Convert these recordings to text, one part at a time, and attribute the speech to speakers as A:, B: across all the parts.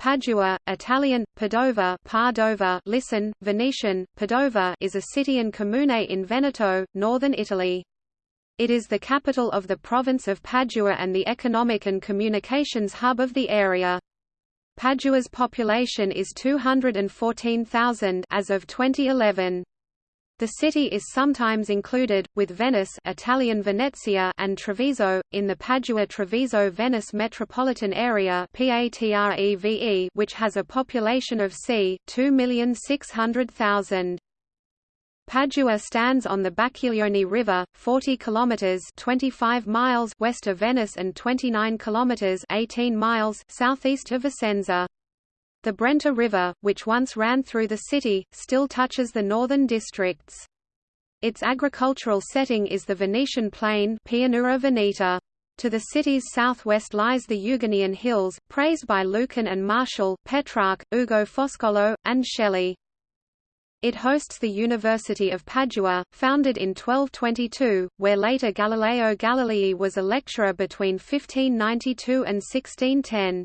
A: Padua, Italian, Padova Padova listen, Venetian, Padova is a city and comune in Veneto, northern Italy. It is the capital of the province of Padua and the economic and communications hub of the area. Padua's population is 214,000 as of 2011. The city is sometimes included, with Venice Italian Venezia and Treviso, in the Padua-Treviso-Venice metropolitan area which has a population of c. 2,600,000. Padua stands on the Bacchiglione River, 40 kilometers (25 miles) west of Venice and 29 kilometers (18 miles) southeast of Vicenza. The Brenta River, which once ran through the city, still touches the northern districts. Its agricultural setting is the Venetian plain Pianura Veneta. To the city's southwest lies the Euganean Hills, praised by Lucan and Martial, Petrarch, Ugo Foscolo, and Shelley. It hosts the University of Padua, founded in 1222, where later Galileo Galilei was a lecturer between 1592 and 1610.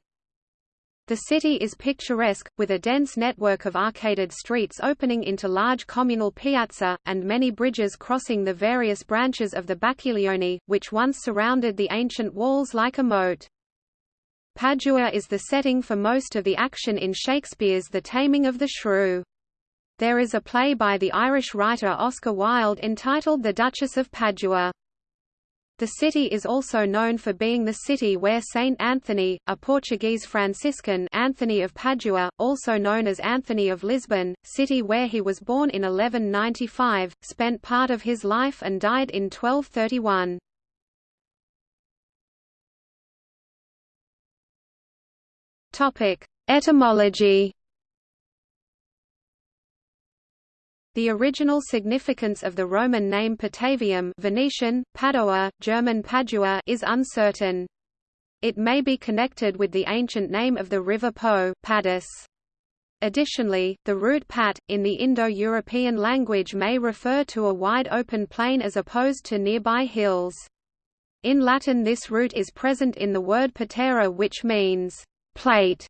A: The city is picturesque, with a dense network of arcaded streets opening into large communal piazza, and many bridges crossing the various branches of the Bacchiglione, which once surrounded the ancient walls like a moat. Padua is the setting for most of the action in Shakespeare's The Taming of the Shrew. There is a play by the Irish writer Oscar Wilde entitled The Duchess of Padua. The city is also known for being the city where Saint Anthony, a Portuguese Franciscan Anthony of Padua, also known as Anthony of Lisbon, city where he was born in 1195, spent part of his life and died in 1231. Etymology The original significance of the Roman name Patavium Venetian, Padua, German Padua is uncertain. It may be connected with the ancient name of the river Po Padus. Additionally, the root pat, in the Indo-European language may refer to a wide open plain as opposed to nearby hills. In Latin this root is present in the word patera which means, plate,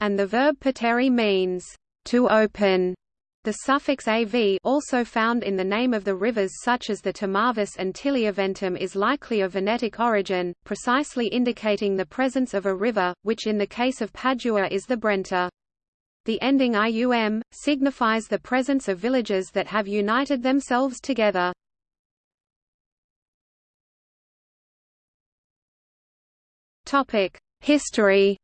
A: and the verb patere means, to open. The suffix av also found in the name of the rivers such as the Timavus and Tiliaventum is likely of Venetic origin, precisely indicating the presence of a river, which in the case of Padua is the Brenta. The ending ium, signifies the presence of villages that have united themselves together. History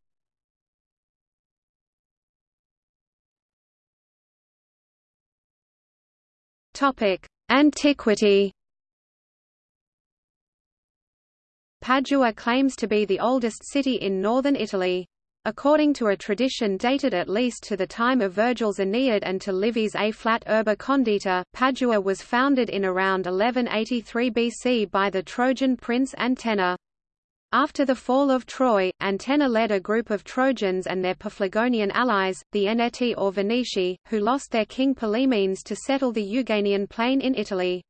A: Antiquity. Padua claims to be the oldest city in northern Italy. According to a tradition dated at least to the time of Virgil's Aeneid and to Livy's A flat urba condita, Padua was founded in around 1183 BC by the Trojan prince Antenor. After the fall of Troy, Antenor led a group of Trojans and their Paphlagonian allies, the Eneti or Veneti, who lost their king Pylaemenes to settle the Euganean plain in Italy.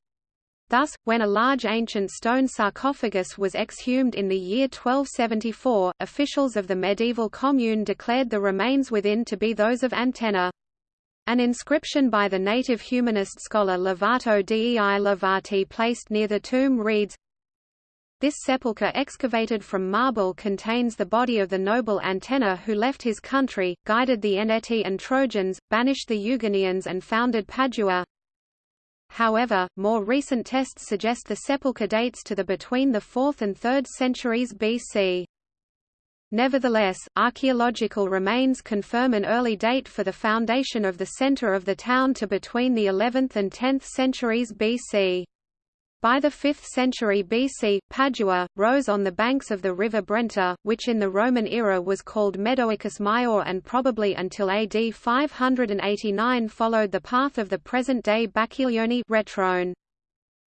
A: Thus, when a large ancient stone sarcophagus was exhumed in the year 1274, officials of the medieval commune declared the remains within to be those of Antenor. An inscription by the native humanist scholar Lovato dei Lovati placed near the tomb reads, this sepulchre excavated from marble contains the body of the noble Antenor who left his country, guided the Eneti and Trojans, banished the Euganeans and founded Padua. However, more recent tests suggest the sepulchre dates to the between the 4th and 3rd centuries BC. Nevertheless, archaeological remains confirm an early date for the foundation of the center of the town to between the 11th and 10th centuries BC. By the 5th century BC, Padua, rose on the banks of the river Brenta, which in the Roman era was called Medoacus Maior and probably until AD 589 followed the path of the present-day Bacchiglione Retrone.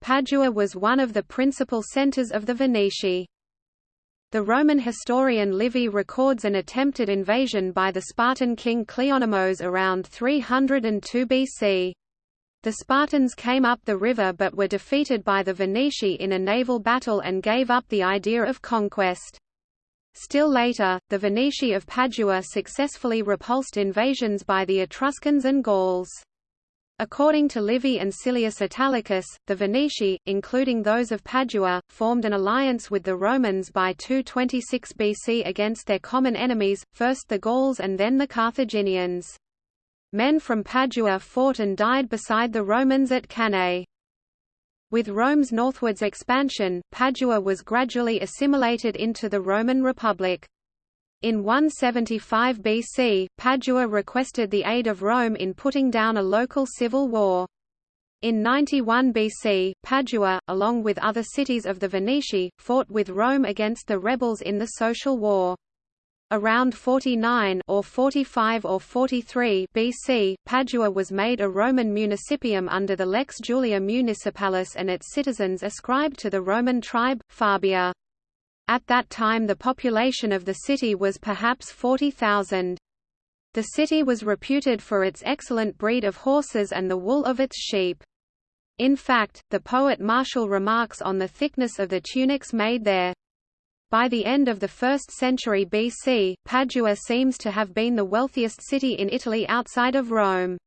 A: Padua was one of the principal centres of the Veneti. The Roman historian Livy records an attempted invasion by the Spartan king Cleonymos around 302 BC. The Spartans came up the river but were defeated by the Veneti in a naval battle and gave up the idea of conquest. Still later, the Veneti of Padua successfully repulsed invasions by the Etruscans and Gauls. According to Livy and Silius Italicus, the Veneti, including those of Padua, formed an alliance with the Romans by 226 BC against their common enemies, first the Gauls and then the Carthaginians. Men from Padua fought and died beside the Romans at Cannae. With Rome's northwards expansion, Padua was gradually assimilated into the Roman Republic. In 175 BC, Padua requested the aid of Rome in putting down a local civil war. In 91 BC, Padua, along with other cities of the Veneti, fought with Rome against the rebels in the Social War. Around 49 or 45 or 43 BC, Padua was made a Roman municipium under the Lex Julia Municipalis and its citizens ascribed to the Roman tribe, Fabia. At that time the population of the city was perhaps 40,000. The city was reputed for its excellent breed of horses and the wool of its sheep. In fact, the poet Martial remarks on the thickness of the tunics made there. By the end of the 1st century BC, Padua seems to have been the wealthiest city in Italy outside of Rome.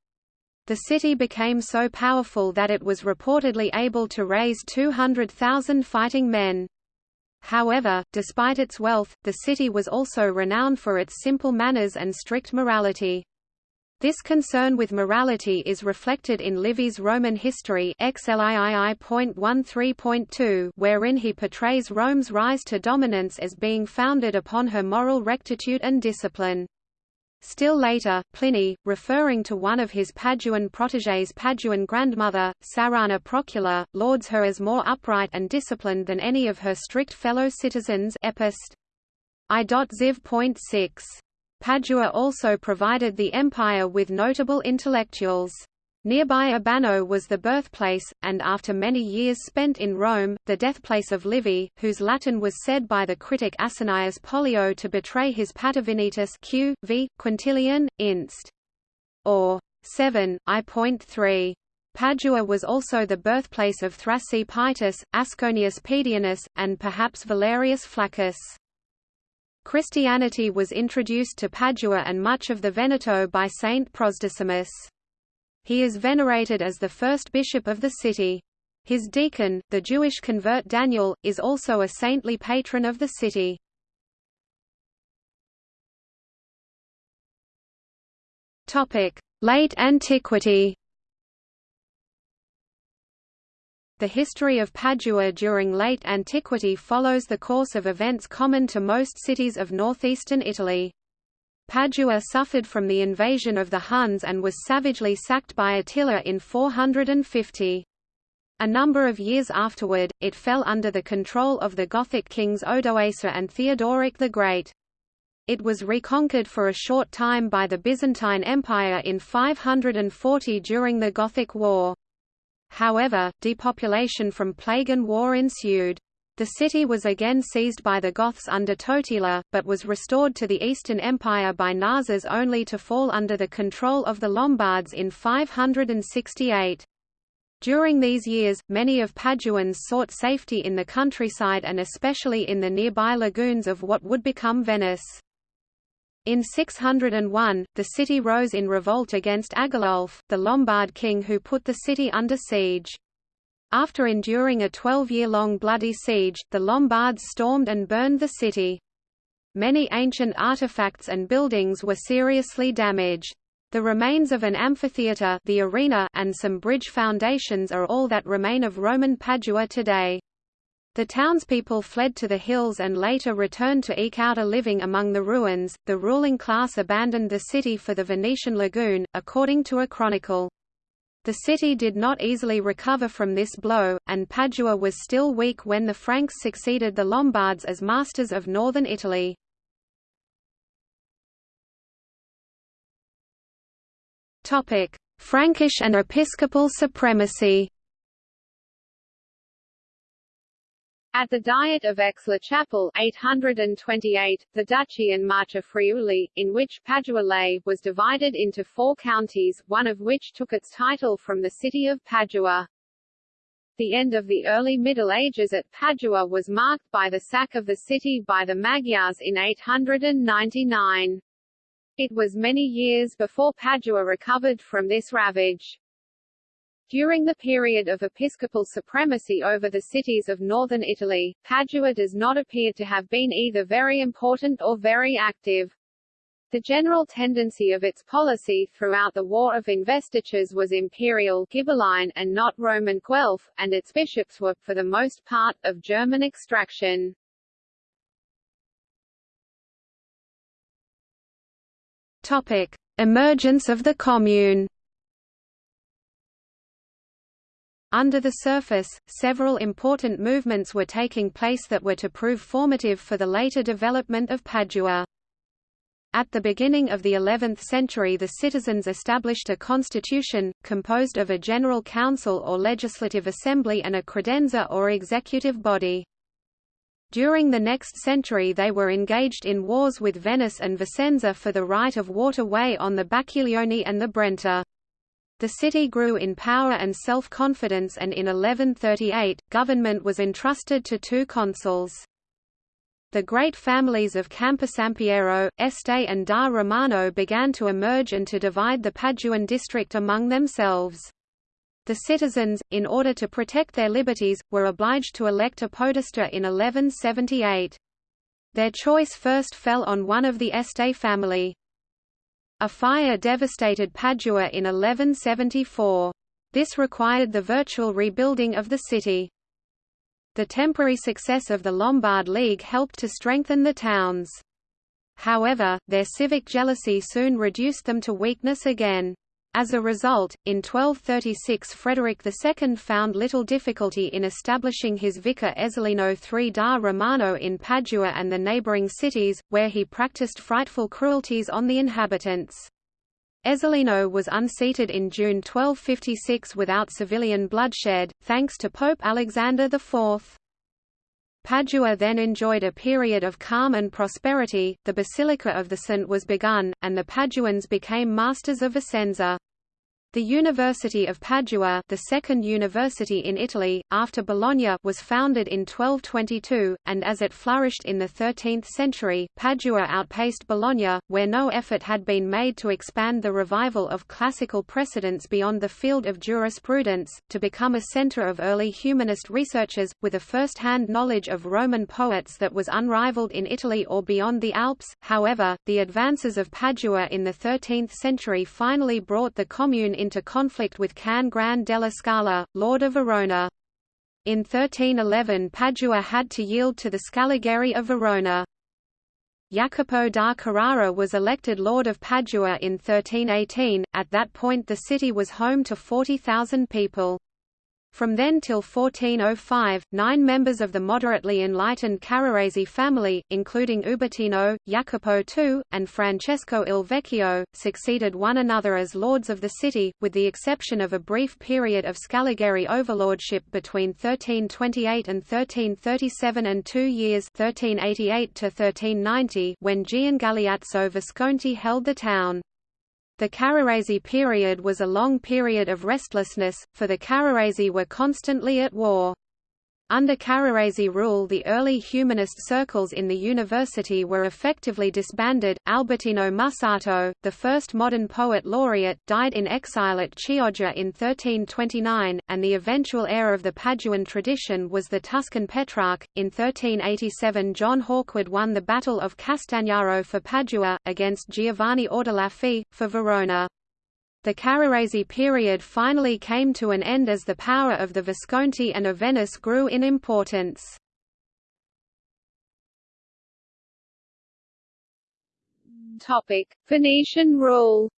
A: The city became so powerful that it was reportedly able to raise 200,000 fighting men. However, despite its wealth, the city was also renowned for its simple manners and strict morality. This concern with morality is reflected in Livy's Roman history XLIII.13.2 wherein he portrays Rome's rise to dominance as being founded upon her moral rectitude and discipline. Still later, Pliny, referring to one of his Paduan protégés Paduan grandmother, Serrana Procula, lauds her as more upright and disciplined than any of her strict fellow citizens Epist. I.Ziv.6 Padua also provided the empire with notable intellectuals. Nearby Abano was the birthplace, and after many years spent in Rome, the deathplace of Livy, whose Latin was said by the critic Asinius Pollio to betray his Patavinitas q. v. Quintilian, inst. or 7, I.3. Padua was also the birthplace of Thrasea Asconius Pedianus, and perhaps Valerius Flaccus. Christianity was introduced to Padua and much of the Veneto by Saint Prosdocimus. He is venerated as the first bishop of the city. His deacon, the Jewish convert Daniel, is also a saintly patron of the city. Late antiquity The history of Padua during late antiquity follows the course of events common to most cities of northeastern Italy. Padua suffered from the invasion of the Huns and was savagely sacked by Attila in 450. A number of years afterward, it fell under the control of the Gothic kings Odoacer and Theodoric the Great. It was reconquered for a short time by the Byzantine Empire in 540 during the Gothic War. However, depopulation from plague and war ensued. The city was again seized by the Goths under Totila, but was restored to the Eastern Empire by Narses only to fall under the control of the Lombards in 568. During these years, many of Paduans sought safety in the countryside and especially in the nearby lagoons of what would become Venice. In 601, the city rose in revolt against Agilulf, the Lombard king who put the city under siege. After enduring a 12-year-long bloody siege, the Lombards stormed and burned the city. Many ancient artifacts and buildings were seriously damaged. The remains of an amphitheatre the arena and some bridge foundations are all that remain of Roman Padua today. The townspeople fled to the hills and later returned to eke out a living among the ruins. The ruling class abandoned the city for the Venetian lagoon, according to a chronicle. The city did not easily recover from this blow, and Padua was still weak when the Franks succeeded the Lombards as masters of northern Italy. Frankish and episcopal supremacy
B: At the Diet of Aix-la-Chapelle 828, the Duchy and Marche Friuli, in which Padua lay, was divided into four counties, one of which took its title from the city of Padua. The end of the early Middle Ages at Padua was marked by the sack of the city by the Magyars in 899. It was many years before Padua recovered from this ravage. During the period of episcopal supremacy over the cities of northern Italy, Padua does not appear to have been either very important or very active. The general tendency of its policy throughout the War of Investitures was imperial Ghibelline and not Roman Guelph, and its bishops were, for the most part, of German extraction.
A: Topic: Emergence of the Commune. Under the surface, several important movements were taking place that were to prove formative for the later development of Padua. At the beginning of the 11th century the citizens established a constitution, composed of a general council or legislative assembly and a credenza or executive body. During the next century they were engaged in wars with Venice and Vicenza for the right of waterway on the Bacchiglione and the Brenta. The city grew in power and self-confidence and in 1138, government was entrusted to two consuls. The great families of Camposampiero, Este and da Romano began to emerge and to divide the Paduan district among themselves. The citizens, in order to protect their liberties, were obliged to elect a podesta in 1178. Their choice first fell on one of the Este family. A fire devastated Padua in 1174. This required the virtual rebuilding of the city. The temporary success of the Lombard League helped to strengthen the towns. However, their civic jealousy soon reduced them to weakness again. As a result, in 1236 Frederick II found little difficulty in establishing his vicar Ezzelino III da Romano in Padua and the neighbouring cities, where he practiced frightful cruelties on the inhabitants. Ezzelino was unseated in June 1256 without civilian bloodshed, thanks to Pope Alexander IV. Padua then enjoyed a period of calm and prosperity, the Basilica of the Saint was begun, and the Paduans became masters of Vicenza. The University of Padua the second university in Italy, after Bologna was founded in 1222, and as it flourished in the 13th century, Padua outpaced Bologna, where no effort had been made to expand the revival of classical precedents beyond the field of jurisprudence, to become a centre of early humanist researchers, with a first-hand knowledge of Roman poets that was unrivaled in Italy or beyond the Alps. However, the advances of Padua in the 13th century finally brought the commune into conflict with Can Gran della Scala, lord of Verona. In 1311 Padua had to yield to the Scaligeri of Verona. Jacopo da Carrara was elected Lord of Padua in 1318, at that point the city was home to 40,000 people. From then till 1405, nine members of the moderately enlightened Carrarese family, including Ubertino, Jacopo II, and Francesco il Vecchio, succeeded one another as lords of the city, with the exception of a brief period of Scaligeri overlordship between 1328 and 1337 and two years 1388 to 1390 when Gian Galeazzo Visconti held the town. The Carrarese period was a long period of restlessness, for the Carrarese were constantly at war. Under Carrarese rule the early humanist circles in the university were effectively disbanded. Albertino Mussato, the first modern poet laureate, died in exile at Chioggia in 1329, and the eventual heir of the Paduan tradition was the Tuscan Petrarch. In 1387 John Hawkwood won the Battle of Castagnaro for Padua, against Giovanni Ordelaffi, for Verona. The Carrarese period finally came to an end as the power of the Visconti and of Venice grew in importance.
B: Topic: Venetian rule.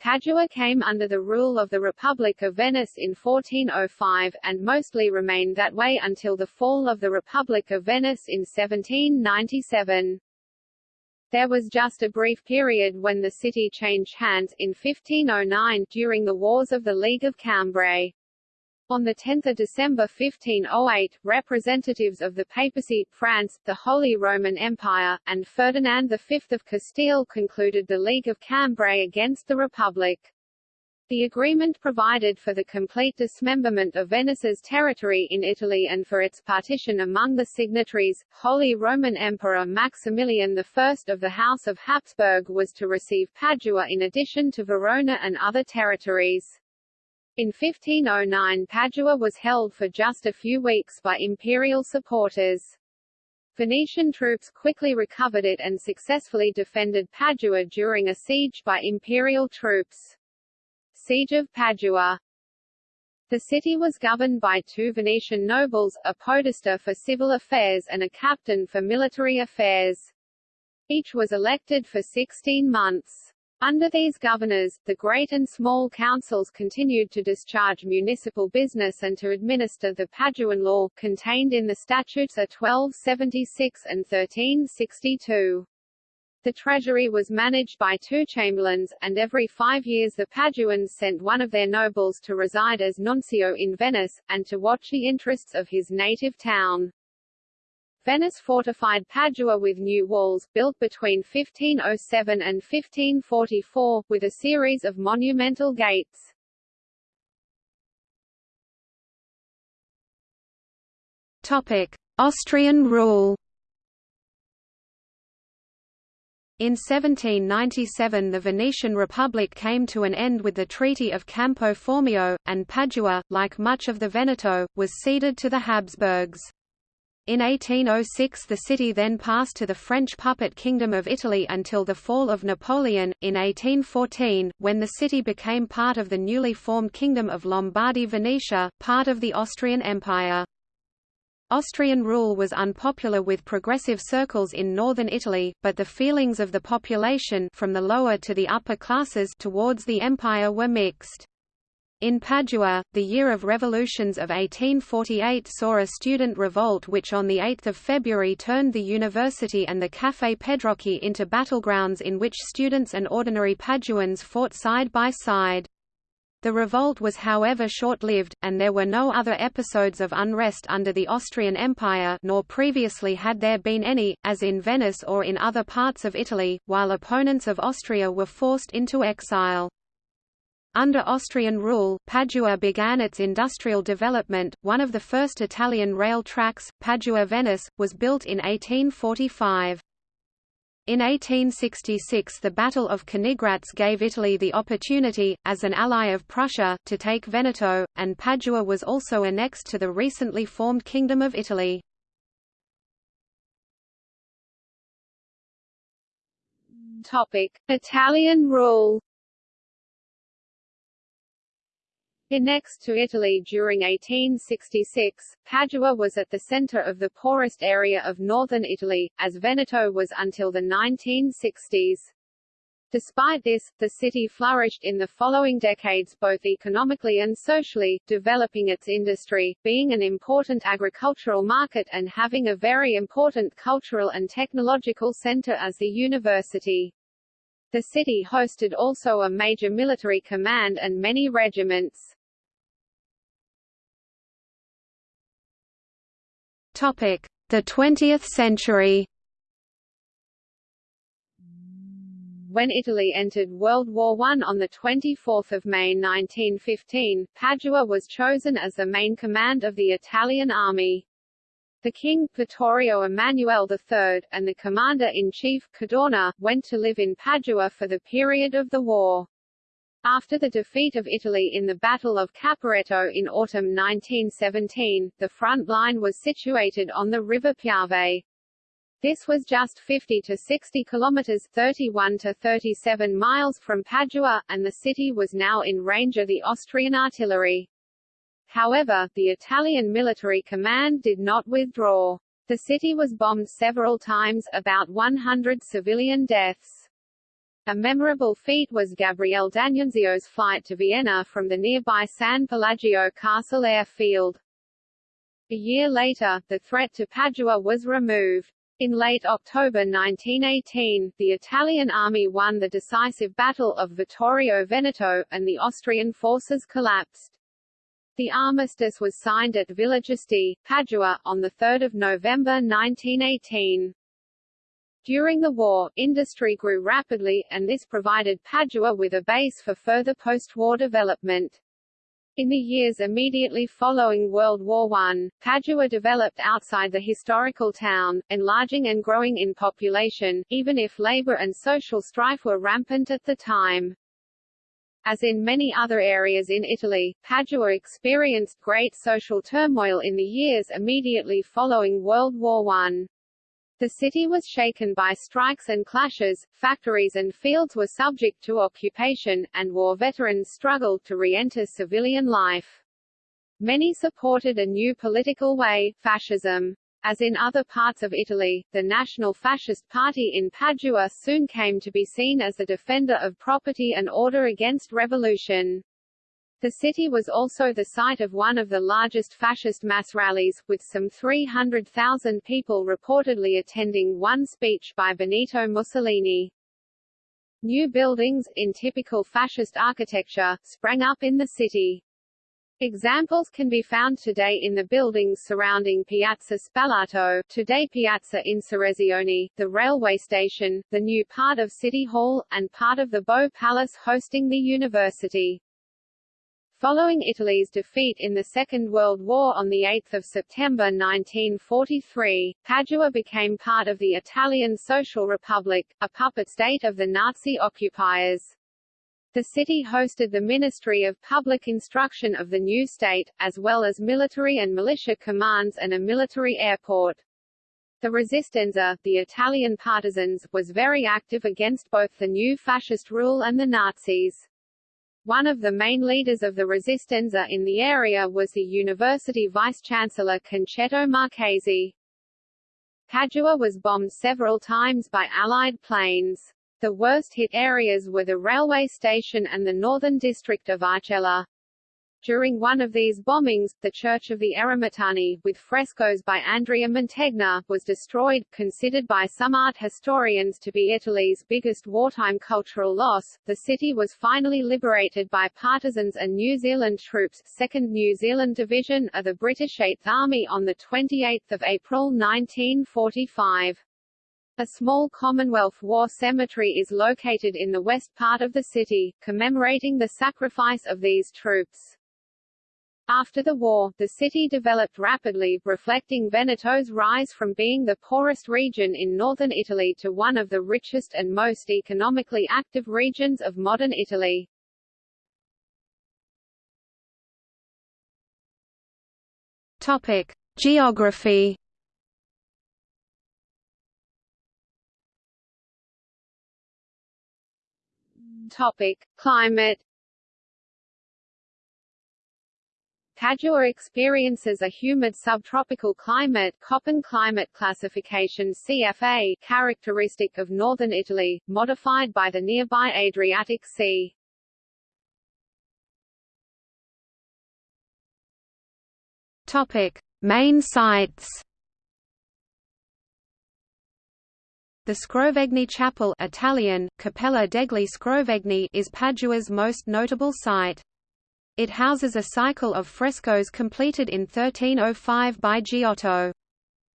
B: Padua came under the rule of the Republic of Venice in 1405, and mostly remained that way until the fall of the Republic of Venice in 1797. There was just a brief period when the city changed hands, in 1509, during the Wars of the League of Cambrai. On 10 December 1508, representatives of the papacy, France, the Holy Roman Empire, and Ferdinand V of Castile concluded the League of Cambrai against the Republic. The agreement provided for the complete dismemberment of Venice's territory in Italy and for its partition among the signatories. Holy Roman Emperor Maximilian I of the House of Habsburg was to receive Padua in addition to Verona and other territories. In 1509 Padua was held for just a few weeks by imperial supporters. Venetian troops quickly recovered it and successfully defended Padua during a siege by imperial troops. Siege of Padua The city was governed by two Venetian nobles, a podesta for civil affairs and a captain for military affairs. Each was elected for 16 months. Under these governors, the great and small councils continued to discharge municipal business and to administer the Paduan law, contained in the statutes of 1276 and 1362. The treasury was managed by two chamberlains, and every five years the Paduans sent one of their nobles to reside as nuncio in Venice, and to watch the interests of his native town. Venice fortified Padua with new walls, built between 1507 and 1544, with a series of monumental gates.
A: Topic. Austrian rule In 1797 the Venetian Republic came to an end with the Treaty of Campo Formio, and Padua, like much of the Veneto, was ceded to the Habsburgs. In 1806 the city then passed to the French puppet Kingdom of Italy until the fall of Napoleon, in 1814, when the city became part of the newly formed Kingdom of Lombardy-Venetia, part of the Austrian Empire. Austrian rule was unpopular with progressive circles in northern Italy, but the feelings of the population from the lower to the upper classes towards the empire were mixed. In Padua, the year of revolutions of 1848 saw a student revolt which on 8 February turned the university and the Café Pedrocchi into battlegrounds in which students and ordinary Paduans fought side by side. The revolt was however short-lived, and there were no other episodes of unrest under the Austrian Empire nor previously had there been any, as in Venice or in other parts of Italy, while opponents of Austria were forced into exile. Under Austrian rule, Padua began its industrial development. One of the first Italian rail tracks, Padua-Venice, was built in 1845. In 1866 the Battle of Königgrätz gave Italy the opportunity, as an ally of Prussia, to take Veneto, and Padua was also annexed to the recently formed Kingdom of Italy.
B: Italian rule Annexed to Italy during 1866, Padua was at the center of the poorest area of northern Italy, as Veneto was until the 1960s. Despite this, the city flourished in the following decades both economically and socially, developing its industry, being an important agricultural market and having a very important cultural and technological center as the university. The city hosted also a major military command and many regiments.
A: The 20th century.
B: When Italy entered World War I on 24 May 1915, Padua was chosen as the main command of the Italian army. The king, Vittorio Emanuele III, and the commander-in-chief, Cadorna, went to live in Padua for the period of the war. After the defeat of Italy in the Battle of Caporetto in autumn 1917, the front line was situated on the River Piave. This was just 50 to 60 kilometers 31 to 37 miles from Padua, and the city was now in range of the Austrian artillery. However, the Italian military command did not withdraw. The city was bombed several times, about 100 civilian deaths. A memorable feat was Gabriele D'Annunzio's flight to Vienna from the nearby San Pelagio Castle airfield. A year later, the threat to Padua was removed. In late October 1918, the Italian army won the decisive Battle of Vittorio Veneto, and the Austrian forces collapsed. The armistice was signed at Villa Giusti, Padua, on 3 November 1918. During the war, industry grew rapidly, and this provided Padua with a base for further post-war development. In the years immediately following World War I, Padua developed outside the historical town, enlarging and growing in population, even if labor and social strife were rampant at the time. As in many other areas in Italy, Padua experienced great social turmoil in the years immediately following World War I. The city was shaken by strikes and clashes, factories and fields were subject to occupation, and war veterans struggled to re-enter civilian life. Many supported a new political way, fascism. As in other parts of Italy, the National Fascist Party in Padua soon came to be seen as the defender of property and order against revolution. The city was also the site of one of the largest fascist mass rallies, with some 300,000 people reportedly attending one speech by Benito Mussolini. New buildings, in typical fascist architecture, sprang up in the city. Examples can be found today in the buildings surrounding Piazza Spalato, today Piazza Insurrezione, the railway station, the new part of City Hall, and part of the Bo Palace hosting the university. Following Italy's defeat in the Second World War on 8 September 1943, Padua became part of the Italian Social Republic, a puppet state of the Nazi occupiers. The city hosted the Ministry of Public Instruction of the new state, as well as military and militia commands and a military airport. The Resistenza, the Italian partisans, was very active against both the new fascist rule and the Nazis. One of the main leaders of the Resistenza in the area was the university vice-chancellor Concetto Marchesi. Padua was bombed several times by Allied planes. The worst hit areas were the railway station and the northern district of Arcella. During one of these bombings, the Church of the Eremitani, with frescoes by Andrea Mantegna, was destroyed, considered by some art historians to be Italy's biggest wartime cultural loss. The city was finally liberated by partisans and New Zealand troops 2nd New Zealand Division of the British 8th Army on the 28th of April 1945. A small Commonwealth War cemetery is located in the west part of the city, commemorating the sacrifice of these troops. After the war, the city developed rapidly, reflecting Veneto's rise from being the poorest region in northern Italy to one of the richest and most economically active regions of modern Italy.
A: Topic: Geography.
B: Topic: Climate Padua experiences a humid subtropical climate Köppen climate classification CFA characteristic of northern Italy, modified by the nearby Adriatic Sea.
A: Topic: Main sites. The Scrovegni Chapel Italian, Cappella degli Scrovegni is Padua's most notable site. It houses a cycle of frescoes completed in 1305 by Giotto.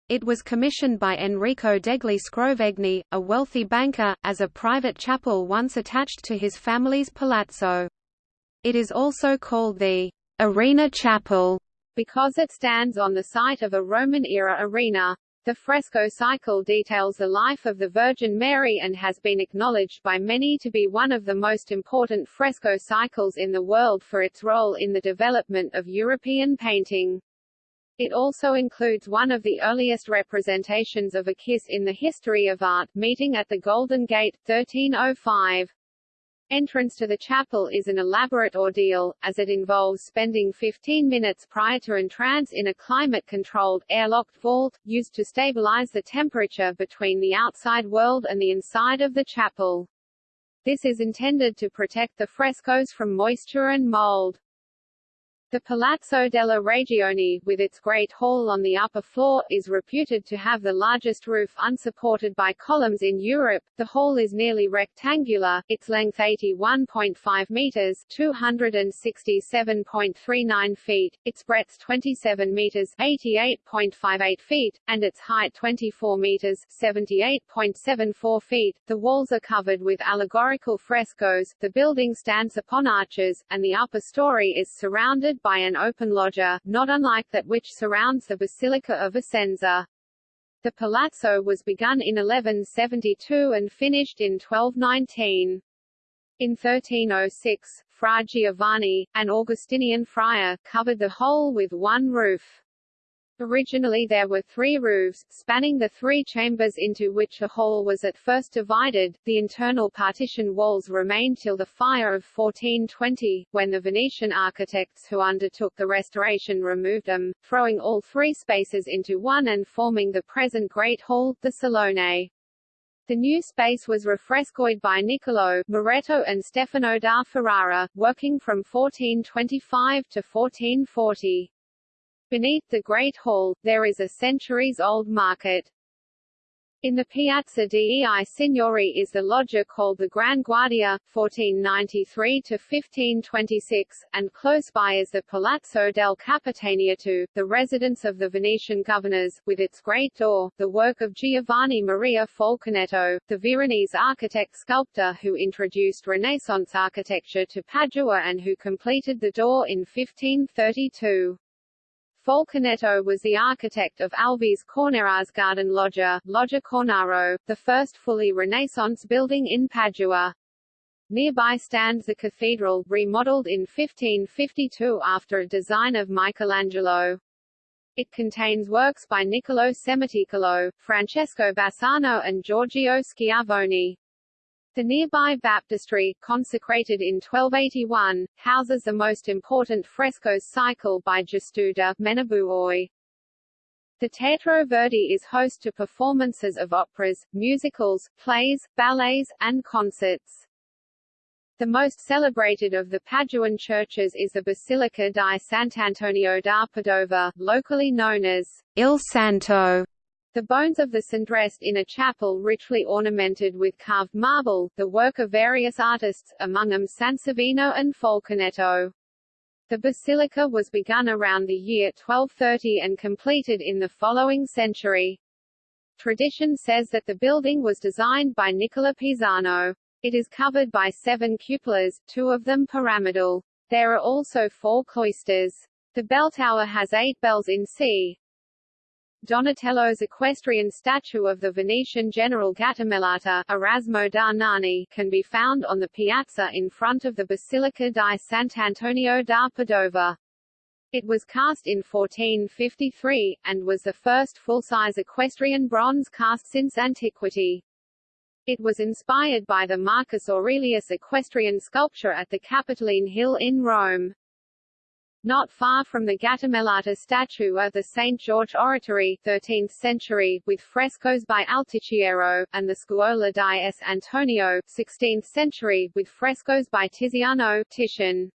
A: It was commissioned by Enrico degli Scrovegni, a wealthy banker, as a private chapel once attached to his family's palazzo. It is also called the Arena Chapel
B: because it stands on the site of a Roman-era arena. The fresco cycle details the life of the Virgin Mary and has been acknowledged by many to be one of the most important fresco cycles in the world for its role in the development of European painting. It also includes one of the earliest representations of a kiss in the history of art, meeting at the Golden Gate, 1305. Entrance to the chapel is an elaborate ordeal, as it involves spending 15 minutes prior to entrance in a climate-controlled, airlocked vault, used to stabilize the temperature between the outside world and the inside of the chapel. This is intended to protect the frescoes from moisture and mold. The Palazzo della Regione, with its Great Hall on the upper floor, is reputed to have the largest roof unsupported by columns in Europe. The hall is nearly rectangular, its length 81.5 meters (267.39 feet), its breadth 27 meters (88.58 feet), and its height 24 meters (78.74 feet). The walls are covered with allegorical frescoes. The building stands upon arches, and the upper story is surrounded by an open loggia, not unlike that which surrounds the Basilica of Vicenza. The palazzo was begun in 1172 and finished in 1219. In 1306, Fra Giovanni, an Augustinian friar, covered the whole with one roof. Originally there were three roofs, spanning the three chambers into which a hall was at first divided. The internal partition walls remained till the fire of 1420, when the Venetian architects who undertook the restoration removed them, throwing all three spaces into one and forming the present Great Hall, the Salone. The new space was refrescoed by Niccolò, Miretto and Stefano da Ferrara, working from 1425 to 1440. Beneath the Great Hall, there is a centuries-old market. In the Piazza dei Signori is the loggia called the Gran Guardia, 1493–1526, and close by is the Palazzo del Capitaniato, the residence of the Venetian governors, with its great door, the work of Giovanni Maria Falconetto, the Veronese architect-sculptor who introduced Renaissance architecture to Padua and who completed the door in 1532. Falconetto was the architect of Alvise Cornaro's garden loggia, Loggia Cornaro, the first fully Renaissance building in Padua. Nearby stands the cathedral, remodeled in 1552 after a design of Michelangelo. It contains works by Niccolo Semitecolo, Francesco Bassano and Giorgio Schiavone. The nearby baptistry, consecrated in 1281, houses the most important frescoes cycle by Giusto de' Menabuoi. The Teatro Verdi is host to performances of operas, musicals, plays, ballets, and concerts. The most celebrated of the Paduan churches is the Basilica di Sant'Antonio da Padova, locally known as Il Santo, the bones of the St rest in a chapel richly ornamented with carved marble, the work of various artists, among them Sansovino and Falconetto. The basilica was begun around the year 1230 and completed in the following century. Tradition says that the building was designed by Nicola Pisano. It is covered by seven cupolas, two of them pyramidal. There are also four cloisters. The bell tower has eight bells in C, Donatello's equestrian statue of the Venetian general Gattamelata Erasmo da Narni can be found on the piazza in front of the Basilica di Sant'Antonio da Padova. It was cast in 1453, and was the first full-size equestrian bronze cast since antiquity. It was inspired by the Marcus Aurelius equestrian sculpture at the Capitoline Hill in Rome. Not far from the Gattamelata statue are the St. George Oratory 13th century, with frescoes by Altichiero, and the Scuola di S. Antonio 16th century, with frescoes by Tiziano Titian.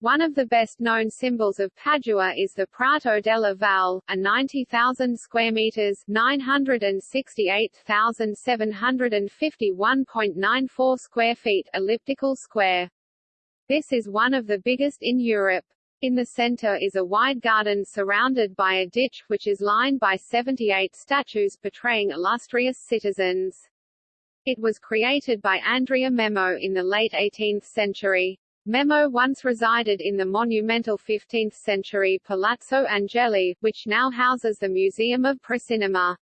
B: One of the best-known symbols of Padua is the Prato della Valle, a 90,000 square meters (968,751.94 square feet) elliptical square. This is one of the biggest in Europe. In the center is a wide garden surrounded by a ditch, which is lined by 78 statues portraying illustrious citizens. It was created by Andrea Memmo in the late 18th century. Memmo once resided in the monumental 15th-century Palazzo Angeli, which now houses the Museum of Precinema.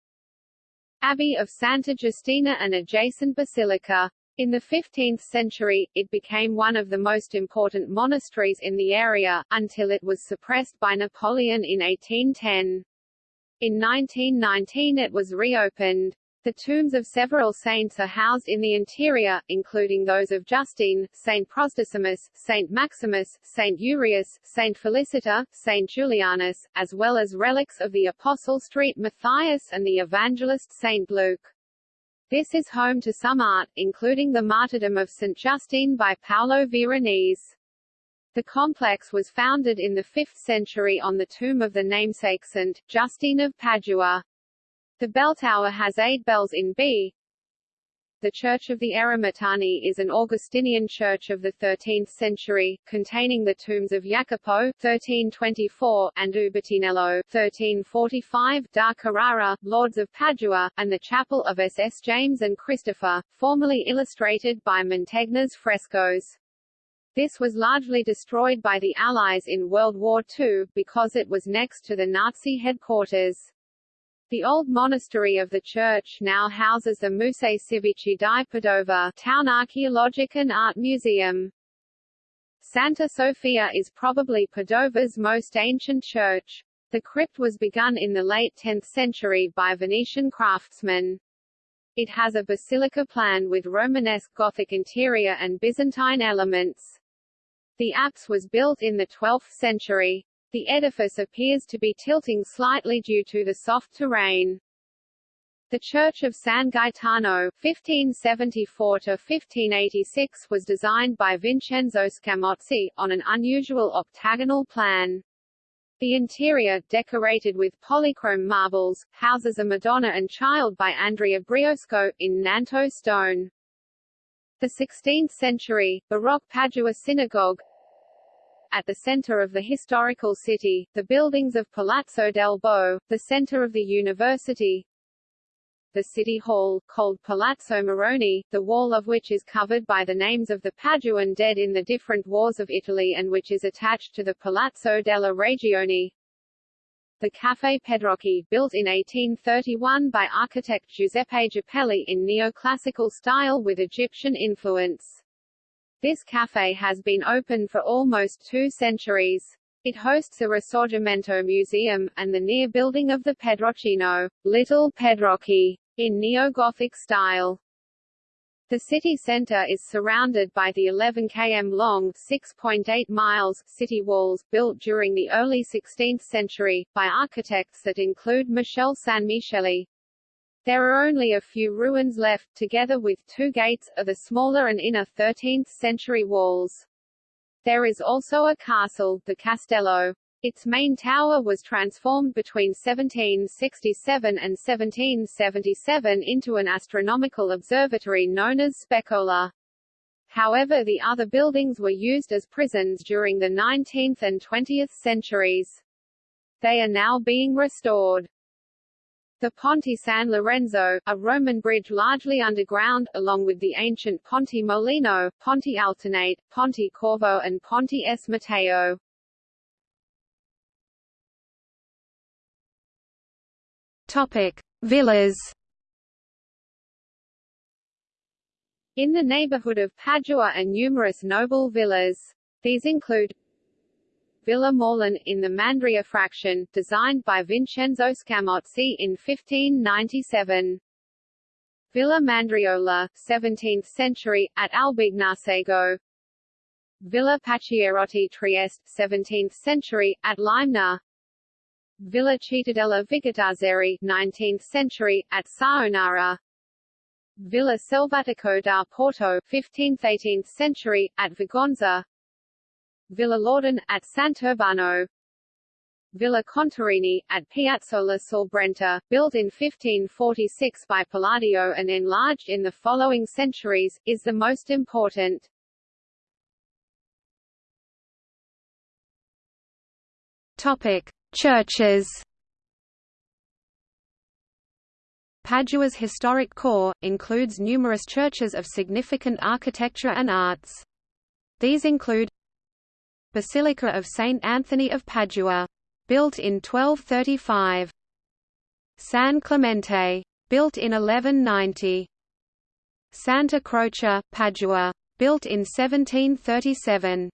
B: Abbey of Santa Giustina and adjacent basilica. In the 15th century, it became one of the most important monasteries in the area, until it was suppressed by Napoleon in 1810. In 1919 it was reopened. The tombs of several saints are housed in the interior, including those of Justine, Saint Prosdocimus, Saint Maximus, Saint Urius, Saint Felicita, Saint Julianus, as well as relics of the Apostle St. Matthias and the evangelist Saint Luke. This is home to some art, including the martyrdom of St. Justine by Paolo Veronese. The complex was founded in the 5th century on the tomb of the namesake Saint, Justine of Padua. The bell tower has eight bells in B. The Church of the Eremitani is an Augustinian church of the 13th century, containing the tombs of Jacopo 1324 and Ubertinello 1345 da Carrara, lords of Padua, and the chapel of SS James and Christopher, formerly illustrated by Mantegna's frescoes. This was largely destroyed by the Allies in World War II, because it was next to the Nazi headquarters. The old monastery of the church now houses the Musei Civici di Padova town archaeologic and art museum. Santa Sofia is probably Padova's most ancient church. The crypt was begun in the late 10th century by Venetian craftsmen. It has a basilica plan with Romanesque Gothic interior and Byzantine elements. The apse was built in the 12th century. The edifice appears to be tilting slightly due to the soft terrain. The Church of San Gaetano (1574–1586) was designed by Vincenzo Scamozzi on an unusual octagonal plan. The interior, decorated with polychrome marbles, houses a Madonna and Child by Andrea Briosco, in Nanto stone. The 16th-century, Baroque Padua Synagogue, at the center of the historical city, the buildings of Palazzo del Bo, the center of the university, the city hall, called Palazzo Moroni, the wall of which is covered by the names of the Paduan dead in the different wars of Italy and which is attached to the Palazzo della Regione. The Café Pedrocchi, built in 1831 by architect Giuseppe Jappelli in neoclassical style with Egyptian influence. This café has been open for almost two centuries. It hosts a Risorgimento museum, and the near building of the Pedroccino, Little Pedrocchi, in neo-Gothic style. The city center is surrounded by the 11 km long 6.8 miles city walls, built during the early 16th century, by architects that include Michel San Sanmicheli, there are only a few ruins left, together with two gates, of the smaller and inner 13th-century walls. There is also a castle, the Castello. Its main tower was transformed between 1767 and 1777 into an astronomical observatory known as Specola. However the other buildings were used as prisons during the 19th and 20th centuries. They are now being restored. The Ponte San Lorenzo, a Roman bridge largely underground, along with the ancient Ponte Molino, Ponte Altinate, Ponte Corvo and Ponte S. Matteo.
A: Topic: Villas.
B: In the neighborhood of Padua are numerous noble villas. These include Villa Morlin, in the Mandria fraction, designed by Vincenzo Scamozzi in 1597. Villa Mandriola, 17th century, at Albignasego. Villa Pacchierotti Trieste, 17th century, at Limena. Villa Cittadella Vigodarzere, 19th century, at Saonara. Villa Selvatico da Porto, 15th–18th century, at Vigonza. Villa Loredan, at Sant'Urbano Villa Contarini, at Piazzola sul built in 1546 by Palladio and enlarged in the following centuries, is the most important.
A: Topic: Churches. Padua's historic core, includes numerous churches of significant architecture and arts. These include Basilica of Saint Anthony of Padua. Built in 1235. San Clemente. Built in 1190. Santa Croce, Padua. Built in 1737.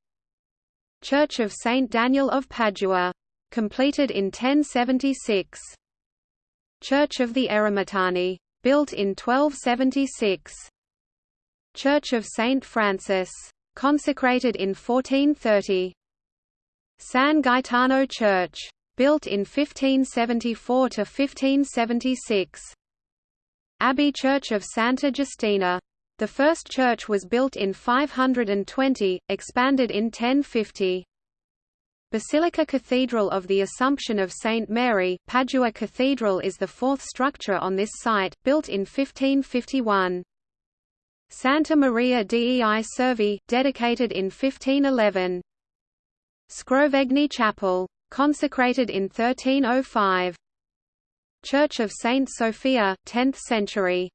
A: Church of Saint Daniel of Padua. Completed in 1076. Church of the Eremitani. Built in 1276. Church of Saint Francis consecrated in 1430. San Gaetano Church. Built in 1574 to 1576. Abbey Church of Santa Giustina. The first church was built in 520, expanded in 1050. Basilica Cathedral of the Assumption of St. Mary, Padua Cathedral is the fourth structure on this site, built in 1551. Santa Maria dei Servi, dedicated in 1511. Scrovegni Chapel. Consecrated in 1305. Church of Saint Sophia, 10th century.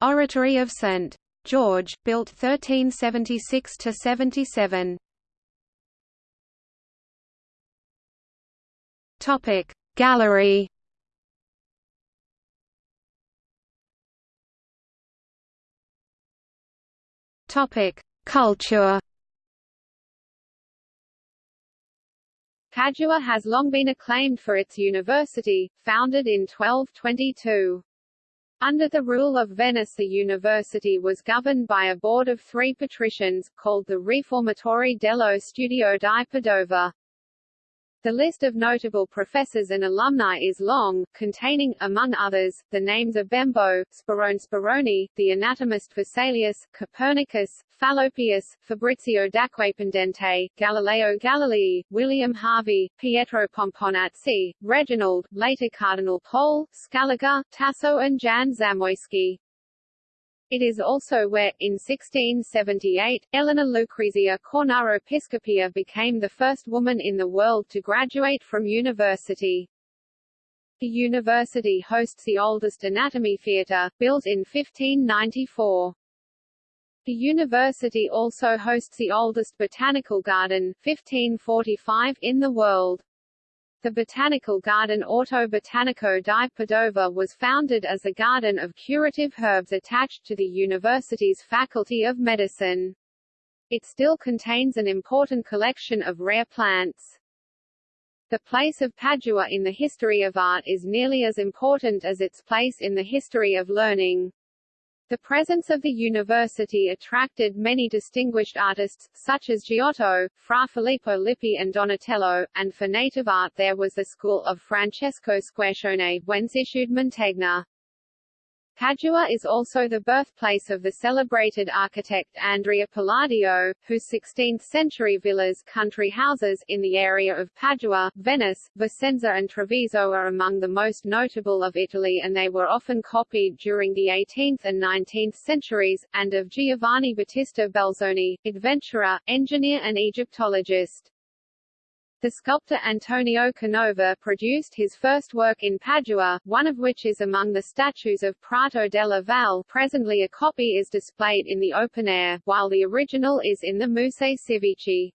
A: Oratory of St. George, built 1376–77. Topic Gallery Culture
B: Padua has long been acclaimed for its university, founded in 1222. Under the rule of Venice the university was governed by a board of three patricians, called the Riformatori dello Studio di Padova. The list of notable professors and alumni is long, containing, among others, the names of Bembo, Sperone Speroni, the anatomist Vesalius, Copernicus, Fallopius, Fabrizio d'Acquapendente, Galileo Galilei, William Harvey, Pietro Pomponazzi, Reginald, later Cardinal Pole, Scaliger, Tasso and Jan Zamoyski. It is also where, in 1678, Elena Lucrezia Cornaro Piscopia became the first woman in the world to graduate from university. The university hosts the oldest anatomy theatre, built in 1594. The university also hosts the oldest botanical garden 1545 in the world. The botanical garden Orto Botanico di Padova was founded as a garden of curative herbs attached to the university's Faculty of Medicine. It still contains an important collection of rare plants. The place of Padua in the history of art is nearly as important as its place in the history of learning. The presence of the university attracted many distinguished artists, such as Giotto, Fra Filippo Lippi and Donatello, and for native art there was the school of Francesco Squarcione, whence issued Mantegna. Padua is also the birthplace of the celebrated architect Andrea Palladio, whose 16th-century villas country houses in the area of Padua, Venice, Vicenza and Treviso are among the most notable of Italy and they were often copied during the 18th and 19th centuries, and of Giovanni Battista Belzoni, adventurer, engineer and Egyptologist. The sculptor Antonio Canova produced his first work in Padua, one of which is among the statues of Prato della Valle presently a copy is displayed in the open air, while the original is in the Musei Civici.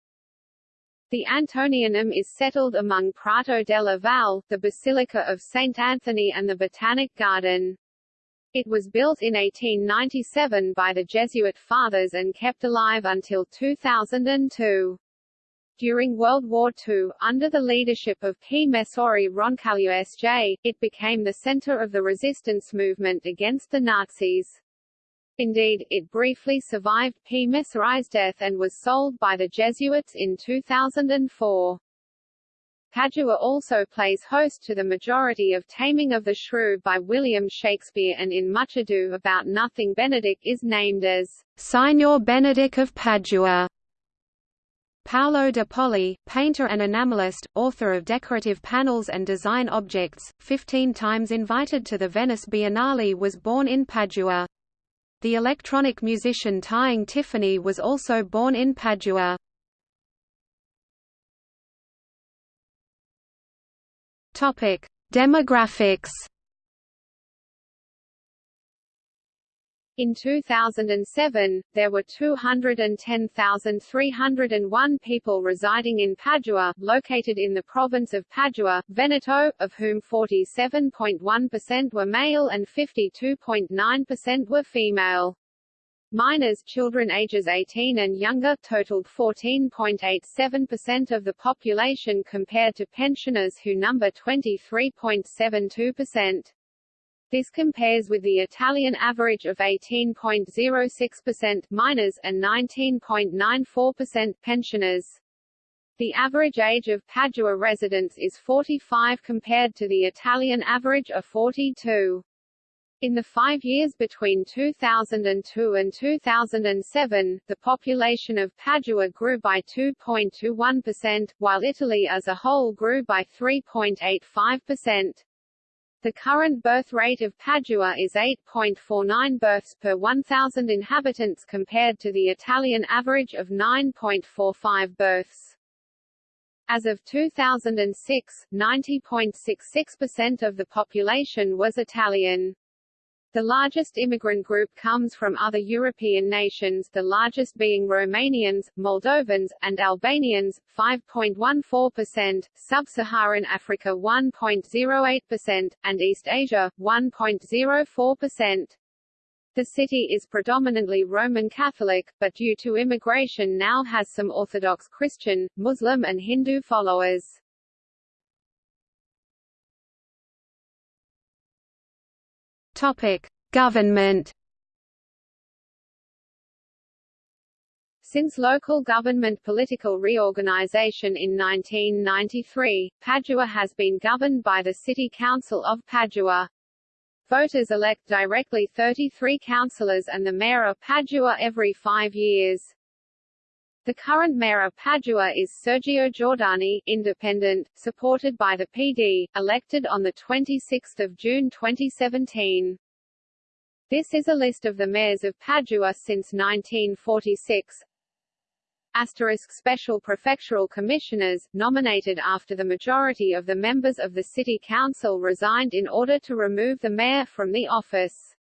B: The Antonianum is settled among Prato della Valle, the Basilica of St. Anthony and the Botanic Garden. It was built in 1897 by the Jesuit fathers and kept alive until 2002. During World War II, under the leadership of P. Messori Roncaglia S.J., it became the center of the resistance movement against the Nazis. Indeed, it briefly survived P. Messori's death and was sold by the Jesuits in 2004. Padua also plays host to the majority of Taming of the Shrew by William Shakespeare and in Much Ado About Nothing Benedick is named as Signor Benedick of Padua.
A: Paolo de Poli, painter and enamelist, author of decorative panels and design objects, 15 times invited to the Venice Biennale was born in Padua. The electronic musician Tying Tiffany was also born in Padua. Demographics
B: In 2007, there were 210,301 people residing in Padua, located in the province of Padua, Veneto, of whom 47.1% were male and 52.9% were female. Minors children ages 18 and younger totaled 14.87% of the population compared to pensioners who number 23.72%. This compares with the Italian average of 18.06% minors and 19.94% pensioners. The average age of Padua residents is 45 compared to the Italian average of 42. In the five years between 2002 and 2007, the population of Padua grew by 2.21%, while Italy as a whole grew by 3.85%. The current birth rate of Padua is 8.49 births per 1,000 inhabitants compared to the Italian average of 9.45 births. As of 2006, 90.66% of the population was Italian. The largest immigrant group comes from other European nations the largest being Romanians, Moldovans, and Albanians, 5.14%, Sub-Saharan Africa 1.08%, and East Asia, 1.04%. The city is predominantly Roman Catholic, but due to immigration now has some Orthodox Christian, Muslim and Hindu followers.
A: Government.
B: Since local government political reorganization in 1993, Padua has been governed by the City Council of Padua. Voters elect directly 33 councillors and the mayor of Padua every five years. The current mayor of Padua is Sergio Giordani, independent, supported by the PD, elected on 26 June 2017. This is a list of the mayors of Padua since 1946. Asterisk Special Prefectural Commissioners, nominated after the majority of the members of the City Council resigned in order to remove the mayor from the office.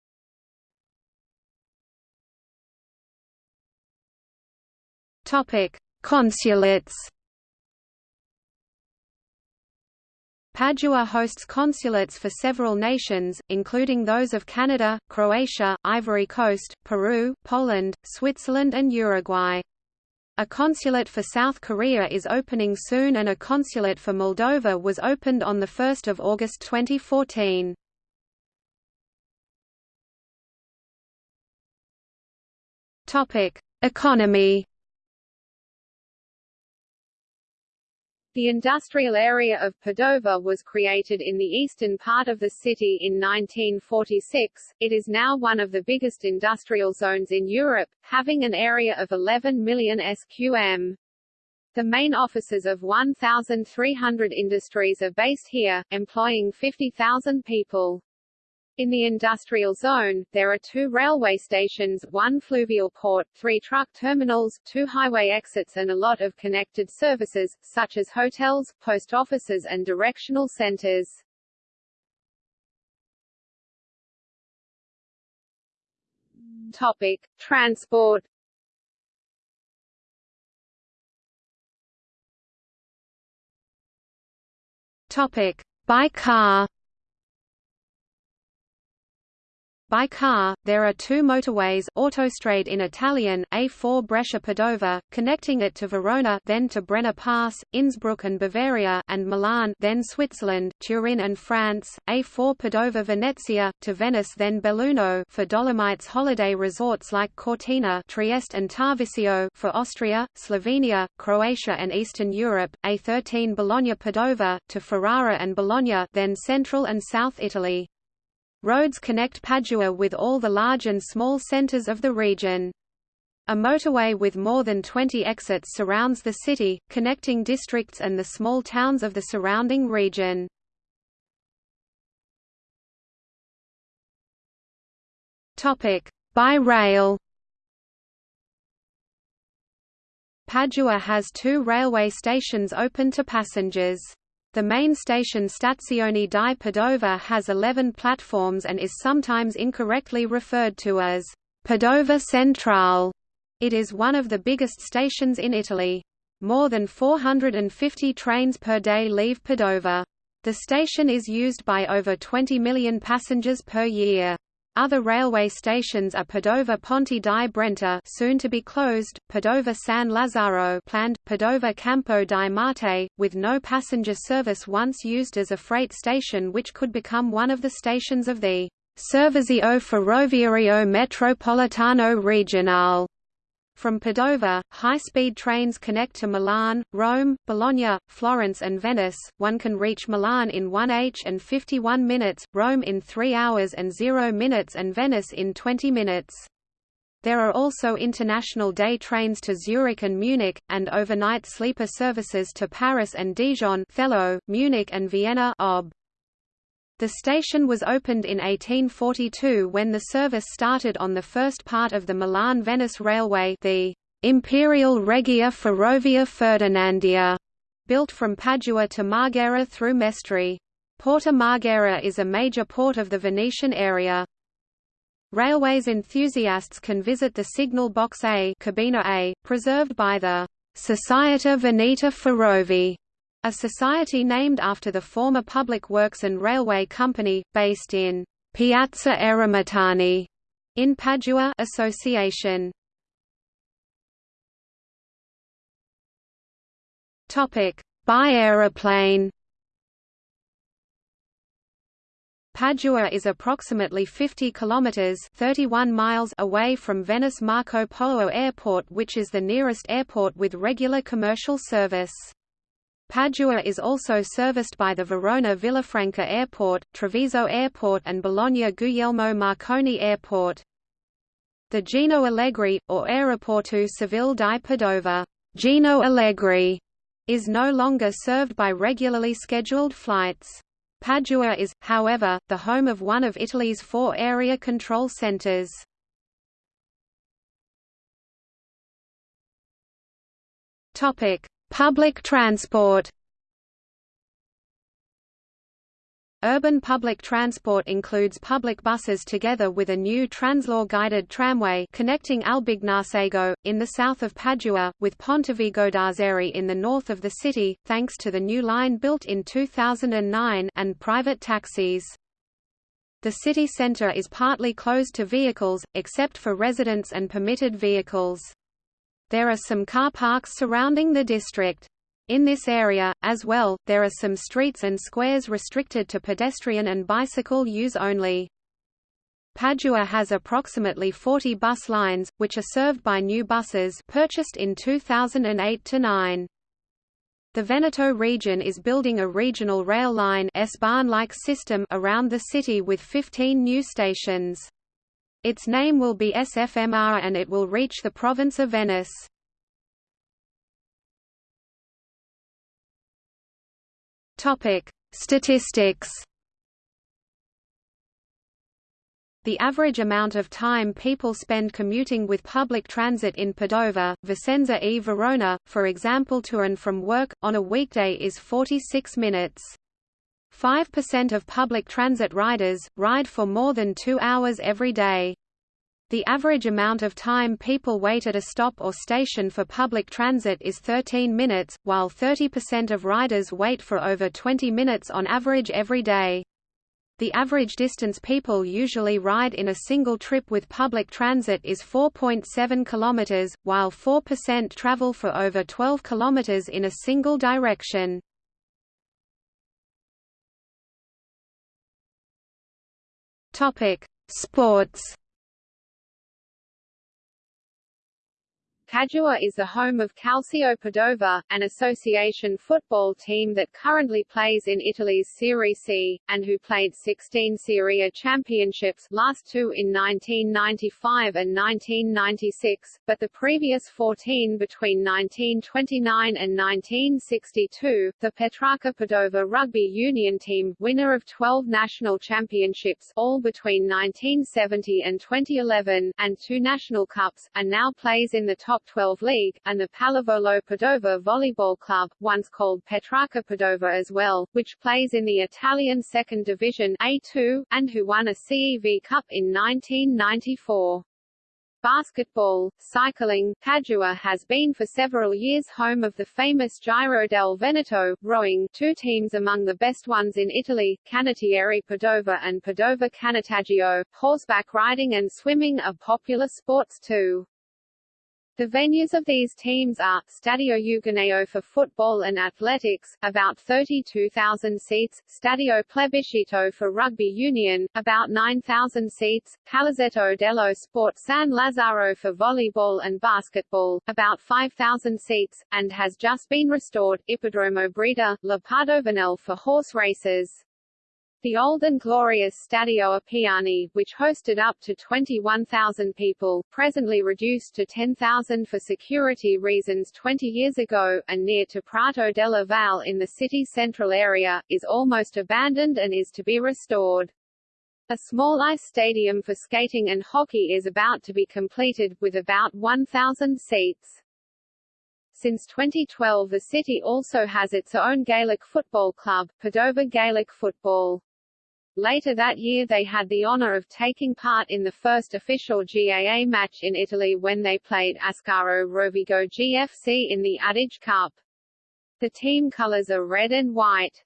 A: Topic: Consulates. Padua hosts consulates for several nations, including those of Canada, Croatia, Ivory Coast, Peru, Poland, Switzerland and Uruguay. A consulate for South Korea is opening soon and a consulate for Moldova was opened on 1 August 2014. Economy
B: The industrial area of Padova was created in the eastern part of the city in 1946. It is now one of the biggest industrial zones in Europe, having an area of 11 million sqm. The main offices of 1,300 industries are based here, employing 50,000 people. In the industrial zone, there are two railway stations, one fluvial port, three truck terminals, two highway exits and a lot of connected services, such as hotels, post offices and directional centers. Topic. Transport
A: Topic. By car By car, there are two motorways Autostrade in Italian, A4 Brescia-Padova, connecting it to Verona then to Brenner Pass, Innsbruck and Bavaria and Milan then Switzerland, Turin and France, A4 Padova-Venezia, to Venice then Belluno for Dolomites holiday resorts like Cortina Trieste and Tarvisio for Austria, Slovenia, Croatia and Eastern Europe, A13 Bologna-Padova, to Ferrara and Bologna then Central and South Italy. Roads connect Padua with all the large and small centers of the region. A motorway with more than 20 exits surrounds the city, connecting districts and the small towns of the surrounding region. By rail Padua has two railway stations open to passengers. The main station Stazione di Padova has 11 platforms and is sometimes incorrectly referred to as Padova Centrale. It is one of the biggest stations in Italy. More than 450 trains per day leave Padova. The station is used by over 20 million passengers per year. Other railway stations are Padova Ponte di Brenta soon to be closed, Padova San Lazzaro planned, Padova Campo di Marte, with no passenger service once used as a freight station which could become one of the stations of the Servizio Ferroviario Metropolitano Regionale From Padova, high-speed trains connect to Milan, Rome, Bologna, Florence and Venice. One can reach Milan in 1h and 51 minutes, Rome in 3 hours and 0 minutes and Venice in 20 minutes. There are also international day trains to Zurich and Munich, and overnight sleeper services to Paris and Dijon Thello, Munich and Vienna Ob. The station was opened in 1842 when the service started on the first part of the Milan-Venice Railway the Imperial Regia Ferrovia Ferdinandea, built from Padua to Marghera through Mestre. Porto Marghera is a major port of the Venetian area. Railways enthusiasts can visit the signal box A, Cabina A preserved by the Società Veneta Ferrovi a society named after the former Public Works and Railway Company, based in Piazza Eremitani in Padua Association. Topic: By aeroplane. Padua is approximately 50 kilometers (31 miles) away from Venice Marco Polo Airport, which is the nearest airport with regular commercial service. Padua is also serviced by the Verona Villafranca Airport, Treviso Airport and Bologna Guglielmo Marconi Airport. The Gino Allegri, or Aeroporto Civile di Padova Gino Allegri, is no longer served by regularly scheduled flights. Padua is, however, the home of one of Italy's four area control centres. Topic: Public transport Urban public transport includes public buses together with a new Translohr guided tramway connecting Albignasego, in the south of Padua, with Pontevigodarzere in the north of the city, thanks to the new line built in 2009 and private taxis. The city centre is partly closed to vehicles, except for residents and permitted vehicles. There are some car parks surrounding the district. In this area, as well, there are some streets and squares restricted to pedestrian and bicycle use only. Padua has approximately 40 bus lines, which are served by new buses purchased in 2008–9. The Veneto region is building a regional rail line S-Bahn-like system around the city with 15 new stations. Its name will be SFMR and it will reach the province of Venice. Topic: Statistics The average amount of time people spend commuting with public transit in Padova, Vicenza e Verona, for example to and from work, on a weekday is 46 minutes. 5% of public transit riders, ride for more than two hours every day. The average amount of time people wait at a stop or station for public transit is 13 minutes, while 30% of riders wait for over 20 minutes on average every day. The average distance people usually ride in a single trip with public transit is 4.7 km, while 4% travel for over 12 km in a single direction. Topic: Sports.
B: Padua is the home of Calcio Padova, an association football team that currently plays in Italy's Serie C, and who played 16 Serie A championships last two in 1995 and 1996, but the previous 14 between 1929 and 1962. The Petrarca Padova rugby union team, winner of 12 national championships all between 1970 and 2011, and two national cups, and now plays in the top 12 League, and the Pallavolo Padova Volleyball Club, once called Petrarca Padova as well, which plays in the Italian Second Division A2, and who won a CEV Cup in 1994. Basketball, cycling, Padua has been for several years home of the famous Giro del Veneto, rowing, two teams among the best ones in Italy, Canottieri Padova and Padova Canottaggio, horseback riding and swimming are popular sports too. The venues of these teams are, Stadio Euganeo for football and athletics, about 32,000 seats, Stadio Plebiscito for rugby union, about 9,000 seats, Palazzetto dello Sport San Lazzaro for volleyball and basketball, about 5,000 seats, and has just been restored, Ippodromo Breda, La Padovanel for horse races. The old and glorious Stadio Appiani, which hosted up to 21,000 people, presently reduced to 10,000 for security reasons 20 years ago, and near to Prato della Valle in the city central area, is almost abandoned and is to be restored. A small ice stadium for skating and hockey is about to be completed, with about 1,000 seats. Since 2012 the city also has its own Gaelic football club, Padova Gaelic Football. Later that year they had the honor of taking part in the first official GAA match in Italy when they played Ascaro Rovigo GFC in the Adige Cup. The team colors are red and white.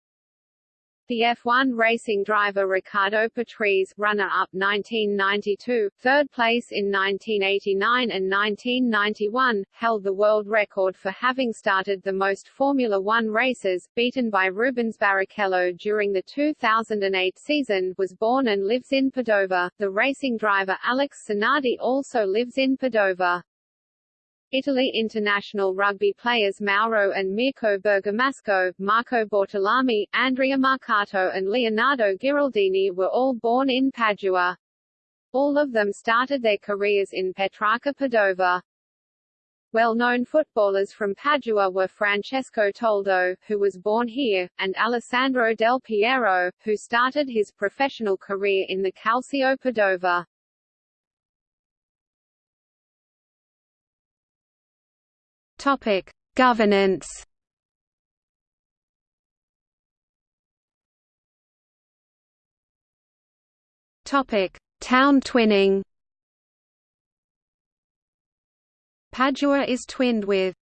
B: The F1 racing driver Riccardo Patrese runner-up 1992, third place in 1989 and 1991, held the world record for having started the most Formula One races, beaten by Rubens Barrichello during the 2008 season was born and lives in Padova. The racing driver Alex Zanardi also lives in Padova. Italy international rugby players Mauro and Mirko Bergamasco, Marco Bortolami, Andrea Marcato and Leonardo Ghiraldini were all born in Padua. All of them started their careers in Petrarca Padova. Well-known footballers from Padua were Francesco Toldo, who was born here, and Alessandro Del Piero, who started his professional career in the Calcio Padova.
A: Topic: Governance. Topic: Town twinning. Padua is twinned with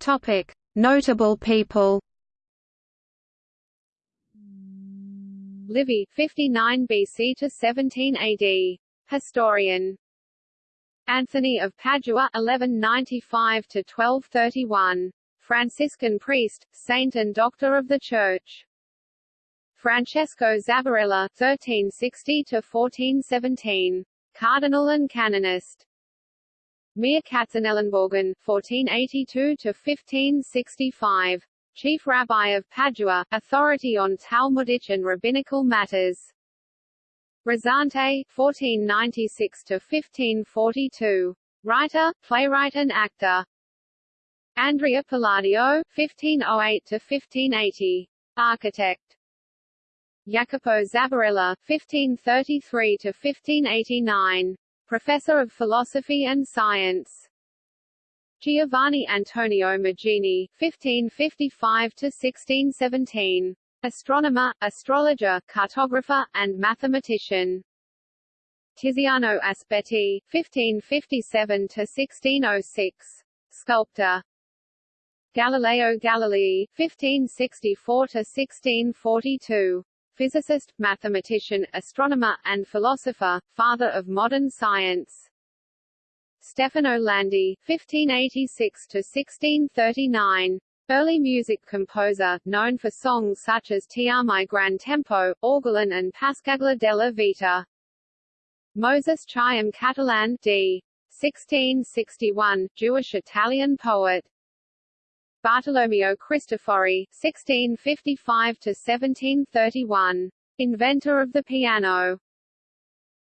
A: Topic: Notable people.
B: Livy, 59 BC to 17 AD. Historian Anthony of Padua 1195 to 1231 Franciscan priest, saint and doctor of the Church. Francesco Zabarella 1360 to 1417 cardinal and canonist. Meir Katzenellenbogen 1482 to 1565 chief rabbi of Padua, authority on Talmudic and rabbinical matters. Ruzante (1496–1542), writer, playwright, and actor. Andrea Palladio (1508–1580), architect. Jacopo Zabarella (1533–1589), professor of philosophy and science. Giovanni Antonio Magini (1555–1617), astronomer, astrologer, cartographer, and mathematician. Tiziano Aspetti, 1557–1606, sculptor. Galileo Galilei, 1564–1642, physicist, mathematician, astronomer, and philosopher, father of modern science. Stefano Landi, 1586–1639, Early music composer, known for songs such as Ti ami gran tempo, Orgoglio and Passacaglia della Vita. Moses Chaim Catalan d. 1661, Jewish-Italian poet. Bartolomeo Cristofori, 1655–1731. Inventor of the piano.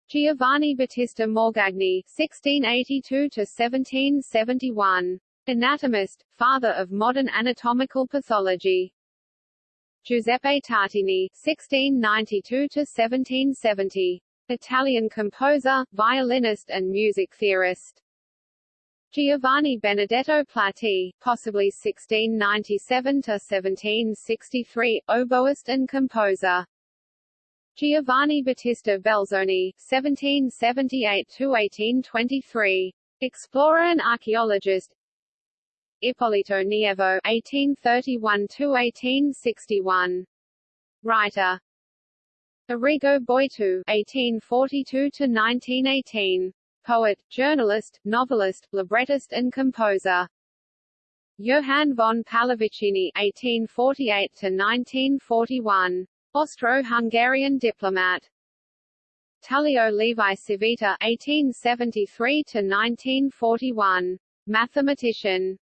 B: Giovanni Battista Morgagni, 1682–1771. Anatomist, father of modern anatomical pathology. Giuseppe Tartini (1692–1770), Italian composer, violinist, and music theorist. Giovanni Benedetto Platti, possibly 1697–1763, oboist and composer. Giovanni Battista Belzoni, 1778–1823, explorer and archaeologist, Ippolito Nievo (1831–1861), writer. Arrigo Boito (1842–1918), poet, journalist, novelist, librettist, and composer. Johann von Pallavicini (1848–1941), Austro-Hungarian diplomat. Tullio Levi Civita (1873–1941), mathematician.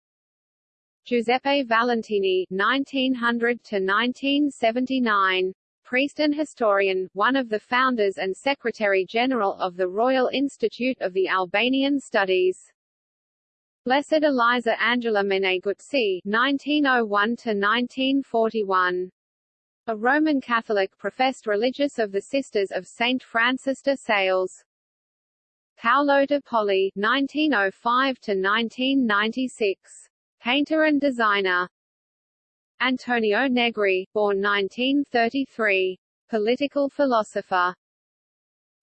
B: Giuseppe Valentini 1900 to 1979. priest and historian, one of the founders and Secretary-General of the Royal Institute of the Albanian Studies. Blessed Elisa Angela Meneguzzi (1901–1941), a Roman Catholic professed religious of the Sisters of Saint Francis de Sales. Paolo de Poli (1905–1996), painter and designer. Antonio Negri, born 1933, political philosopher.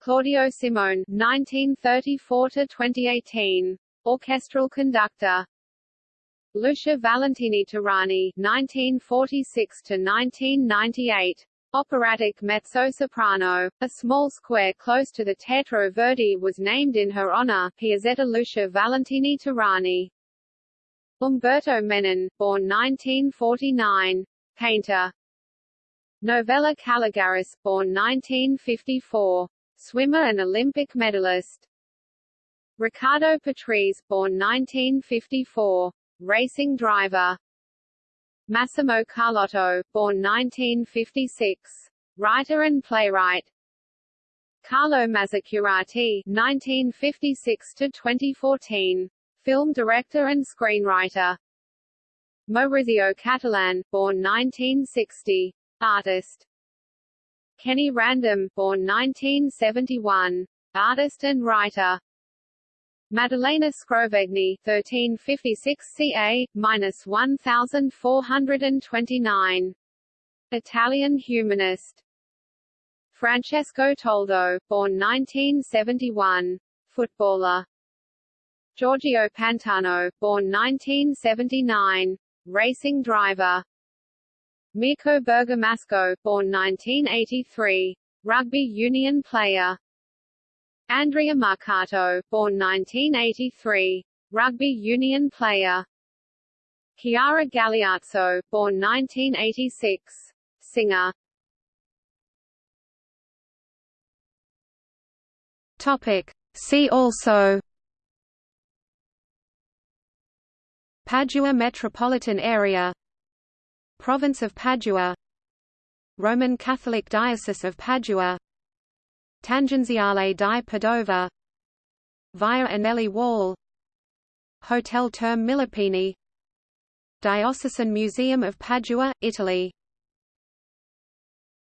B: Claudio Scimone (1934–2018), orchestral conductor. Lucia Valentini Terrani (1946–1998), operatic mezzo-soprano. A small square close to the Teatro Verdi was named in her honor, Piazzetta Lucia Valentini Terrani. Umberto Menon, born 1949, painter. Novella Caligaris, born 1954, swimmer and Olympic medalist. Riccardo Patrese, born 1954, racing driver. Massimo Carlotto, born 1956, writer and playwright. Carlo Mazzacurati, 1956 to 2014, film director and screenwriter. Maurizio Cattelan, born 1960, artist. Kenny Random, born 1971, artist and writer. Maddalena Scrovegni 1356 ca. 1429. Italian humanist. Francesco Toldo, born 1971, footballer. Giorgio Pantano, born 1979, racing driver. Mirko Bergamasco, born 1983, rugby union player. Andrea Marcato, born 1983, rugby union player. Chiara Galeazzo, born 1986, singer.
A: Topic. See also Padua metropolitan area Province of Padua Roman Catholic Diocese of Padua Tangenziale di Padova Via Anelli Wall Hotel Term Millepini Diocesan Museum of Padua, Italy